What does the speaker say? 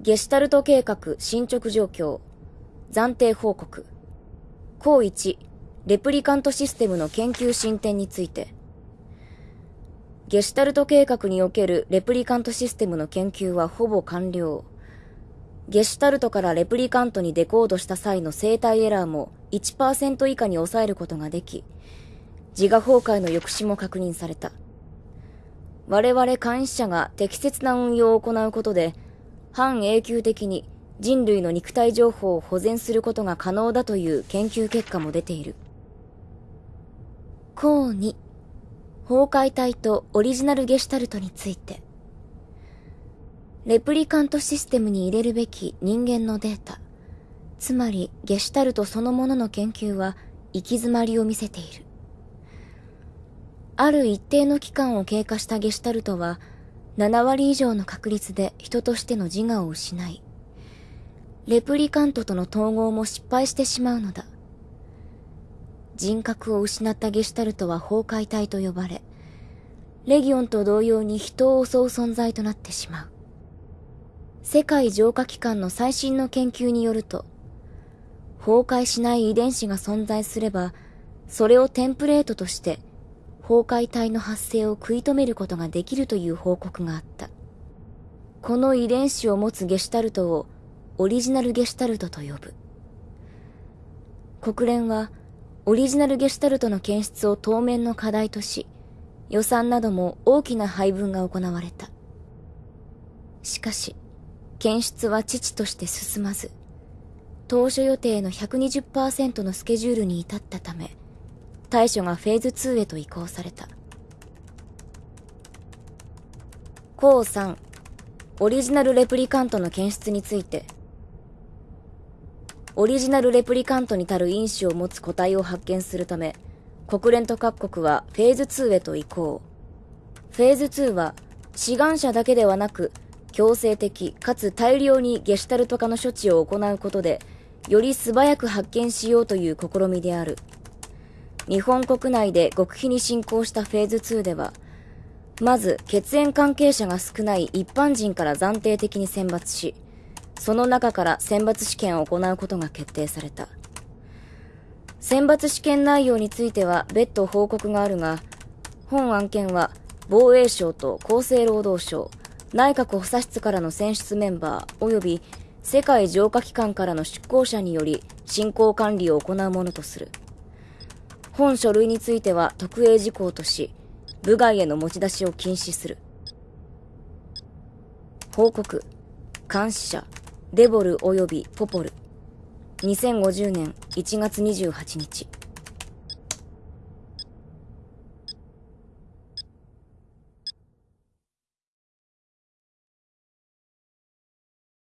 ゲシュタルト計画進捗状況。暫定報告。項1、レプリカントシステムの研究進展について。ゲシュタルト計画におけるレプリカントシステムの研究はほぼ完了。ゲシュタルトからレプリカントにデコードした際の生体エラーも1%以下に抑えることができ、自我崩壊の抑止も確認された。我々監視者が適切な運用を行うことで、半永久的に人類の肉体情報を保全することが可能だという研究結果も出ている。項2、崩壊体とオリジナルゲシュタルトについて。レプリカントシステムに入れるべき人間のデータ、つまりゲシュタルトそのものの研究は行き詰まりを見せている。ある一定の期間を経過したゲシュタルトは、7割以上の確率で人としての自我を失い、レプリカントとの統合も失敗してしまうのだ。人格を失ったゲシュタルトは崩壊体と呼ばれ、レギオンと同様に人を襲う存在となってしまう。世界浄化機関の最新の研究によると、崩壊しない遺伝子が存在すれば、それをテンプレートとして崩壊体の発生を食い止めることができるという報告があった。この遺伝子を持つゲシュタルトをオリジナルゲシュタルトと呼ぶ。国連はオリジナルゲシュタルトの検出を当面の課題とし、予算なども大きな配分が行われた。しかし、検出は父として進まず、当初予定の120%のスケジュールに至ったため、対処がフェーズ2へと移行された。項3、オリジナルレプリカントの検出について、オリジナルレプリカントに足る因子を持つ個体を発見するため、国連と各国はフェーズ2へと移行。フェーズ2は、志願者だけではなく、強制的かつ大量にゲシュタルト化の処置を行うことで、より素早く発見しようという試みである。日本国内で極秘に進行したフェーズ2では、まず血縁関係者が少ない一般人から暫定的に選抜し、その中から選抜試験を行うことが決定された。選抜試験内容については別途報告があるが、本案件は防衛省と厚生労働省、内閣補佐室からの選出メンバー及び世界浄化機関からの出向者により進行管理を行うものとする。本書類については特営事項とし、部外への持ち出しを禁止する。報告。監視者、デボル及びポポル。2050年1月28日。